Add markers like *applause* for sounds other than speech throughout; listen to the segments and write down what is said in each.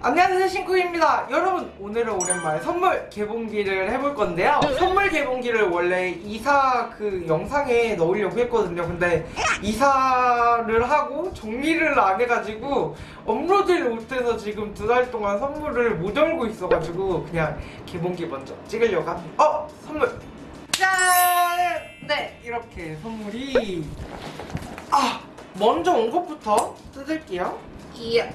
안녕하세요 신쿡입니다 여러분 오늘은 오랜만에 선물 개봉기를 해볼 건데요 선물 개봉기를 원래 이사 그 영상에 넣으려고 했거든요 근데 이사를 하고 정리를 안 해가지고 업로드를 못해서 지금 두 달 동안 선물을 못 열고 있어가지고 그냥 개봉기 먼저 찍으려고 합니다 어! 선물! 짠! 네 이렇게 선물이 아! 먼저 온 것부터 뜯을게요 이야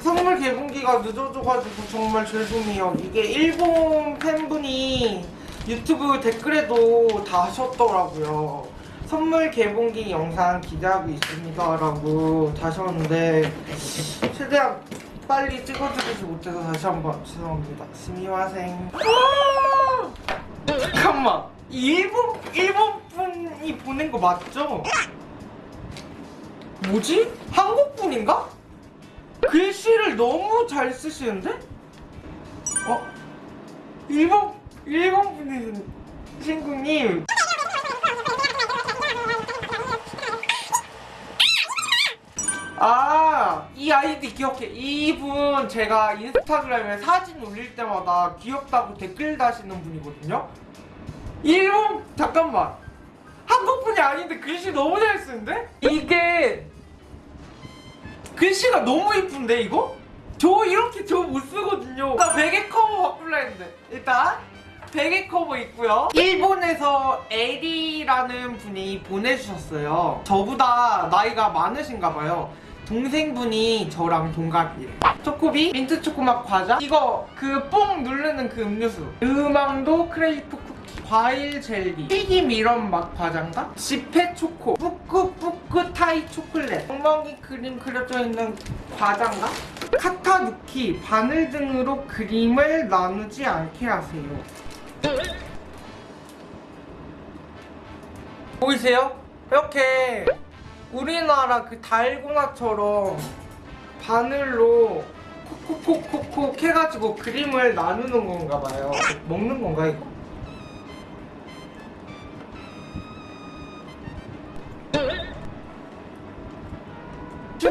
선물 개봉기가 늦어져가지고 정말 죄송해요. 이게 일본 팬분이 유튜브 댓글에도 다 하셨더라고요. 선물 개봉기 영상 기대하고 있습니다. 라고 다셨는데 최대한 빨리 찍어드리지 못해서 다시 한번 죄송합니다. 스미와생. 잠깐만. 이 일본, 일본 분이 보낸 거 맞죠? 뭐지? 한국 분인가? 글씨를 너무 잘 쓰시는데? 어? 일본, 일본 분이신 친구님. 아, 이 아이디 기억해. 이분 제가 인스타그램에 사진 올릴 때마다 귀엽다고 댓글 다시는 분이거든요? 일본, 잠깐만. 한국 분이 아닌데 글씨 너무 잘 쓰는데? 이게 글씨가 너무 이쁜데 이거? 저 이렇게 저 못 쓰거든요. 나 베개 커버 바꿀라 했는데. 일단 베개 커버 있고요. 일본에서 에리라는 분이 보내주셨어요. 저보다 나이가 많으신가 봐요. 동생분이 저랑 동갑이에요. 초코비, 민트 초코맛 과자. 이거 그 뽕 누르는 그 음료수. 음앙도 크레이프 쿠키. 과일 젤리. 튀김 이런 맛 과자인가? 지폐 초코. 뿌끄 타이 초콜 릿 엉망이 그림 그려져 있는 과자인가? 카타누키 바늘 등으로 그림을 나누지 않게 하세요 보이세요? 이렇게 우리나라 그 달고나처럼 바늘로 콕콕콕콕콕 해가지고 그림을 나누는 건가 봐요 먹는 건가 이거?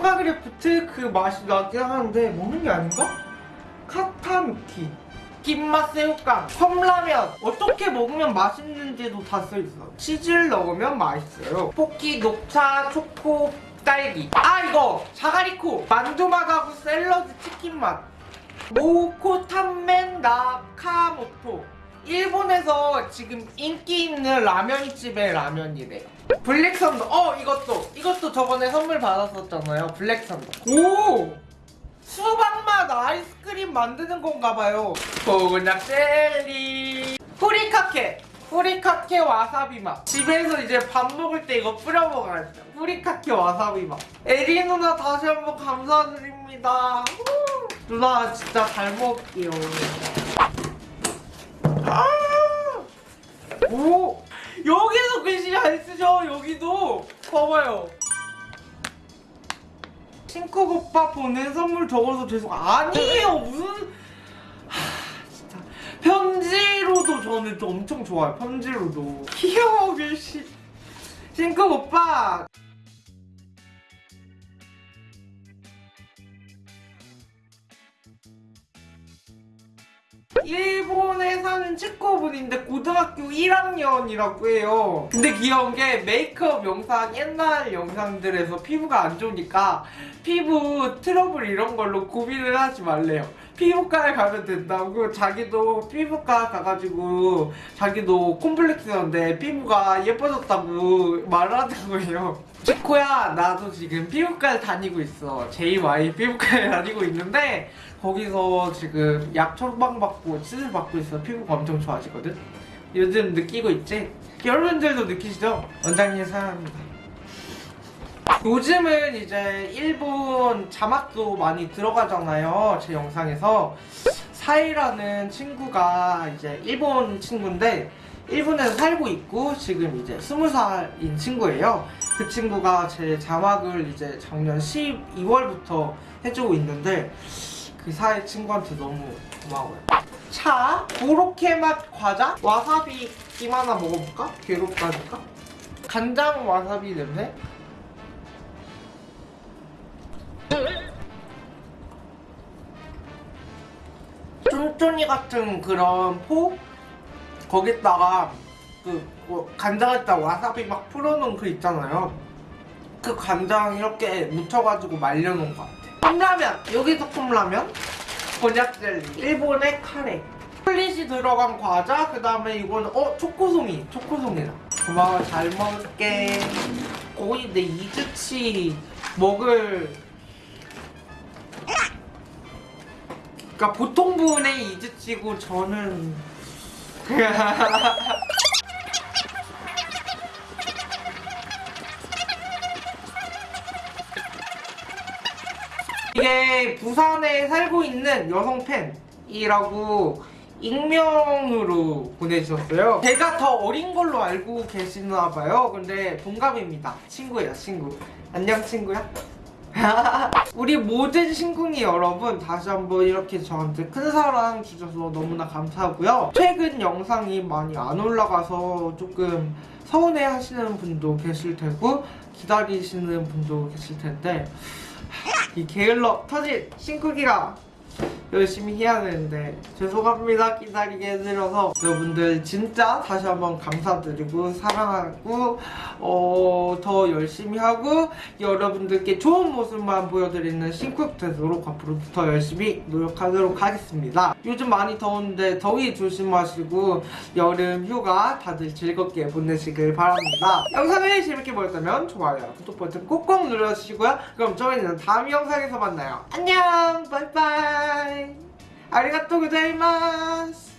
슈가 그래프트 그 맛이 나긴 하는데 먹는 게 아닌가? 카타누키 김맛 새우깡 컵라면. 어떻게 먹으면 맛있는지도 다 써있어. 치즈를 넣으면 맛있어요. 포키 녹차 초코 딸기. 아 이거! 자가리코! 만두맛하고 샐러드 치킨맛. 모코 탄멘 나카모토 일본에서 지금 인기 있는 라면 집의 라면이래요. 블랙선더. 어 이것도 이것도 저번에 선물 받았었잖아요. 블랙선더. 오! 수박맛 아이스크림 만드는 건가 봐요. 곤약 젤리. 후리카케. 후리카케 와사비 맛. 집에서 이제 밥 먹을 때 이거 뿌려 먹어야죠 후리카케 와사비 맛. 에리 누나 다시 한번 감사드립니다. 후. 누나 진짜 잘 먹을게요 오! 여기도 글씨 잘 쓰죠 여기도. 봐봐요. 싱크 오빠 보낸 선물 적어서 죄송. 아니에요. 무슨 편지로도 저는 또 엄청 좋아요. 편지로도. 귀여워 글씨. 싱크 오빠 일본에 사는 치과분인데 고등학교 1학년이라고 해요. 근데 귀여운 게 메이크업 영 상 옛날 영상들에서 피부가 안 좋으니까 피부 트러블 이런 걸로 고민을 하지 말래요. 피부과에 가면 된다고 자기도 피부과 가가지고 자기도 콤플렉스였는데 피부가 예뻐졌다고 말하는 거예요. 치코야 나도 지금 피부과에 다니고 있어. JY 피부과에 다니고 있는데 거기서 지금 약 처방 받고 치질 받고 있어 피부가 엄청 좋아지거든? 요즘 느끼고 있지? 여러분들도 느끼시죠? 원장님 사랑합니다 요즘은 이제 일본 자막도 많이 들어가잖아요 제 영상에서. 사이라는 친구가 이제 일본 친구인데 일본에서 살고 있고 지금 이제 스무 살인 친구예요. 그 친구가 제 자막을 이제 작년 12월부터 해주고 있는데 그 사이 친구한테 너무 고마워요. 차 고로케 맛 과자? 와사비 김 하나 먹어볼까? 괴롭다니까? 간장 와사비 냄새 족조니 같은 그런 포 거기다가 그 뭐, 간장에다 와사비 막 풀어놓은 그 있잖아요. 그 간장 이렇게 묻혀가지고 말려놓은 것 같아. 컵라면 여기도 컵라면 곤약 젤리 일본의 카레 플릿이 들어간 과자 그 다음에 이거는 어 초코송이 초코송이다. 고마워 잘 먹을게. 거의 내 이즈치 먹을 그러니까 보통 분의 이즈치고 저는 *laughs* 이게 부산에 살고 있는 여성 팬이라고 익명으로 보내주셨어요. 제가 더 어린 걸로 알고 계시나 봐요. 근데 동갑입니다. 친구예요, 친구. 안녕, 친구야. *laughs* 우리 모든 신궁이 여러분 다시 한번 이렇게 저한테 큰 사랑 주셔서 너무나 감사하고요. 최근 영상이 많이 안 올라가서 조금 서운해 하시는 분도 계실 테고 기다리시는 분도 계실 텐데 이 게을러 터진 신쿡이가 열심히 해야 되는데 죄송합니다 기다리게 해드려서. 여러분들 진짜 다시 한번 감사드리고 사랑하고 어, 더 열심히 하고 여러분들께 좋은 모습만 보여드리는 신쿡 되도록 앞으로 더 열심히 노력하도록 하겠습니다. 요즘 많이 더운데 더위 조심하시고 여름 휴가 다들 즐겁게 보내시길 바랍니다. 영상을 재밌게 보셨다면 좋아요 구독 버튼 꼭꼭 눌러주시고요. 그럼 저희는 다음 영상에서 만나요. 안녕! 바이바이 아리가또 고자이마스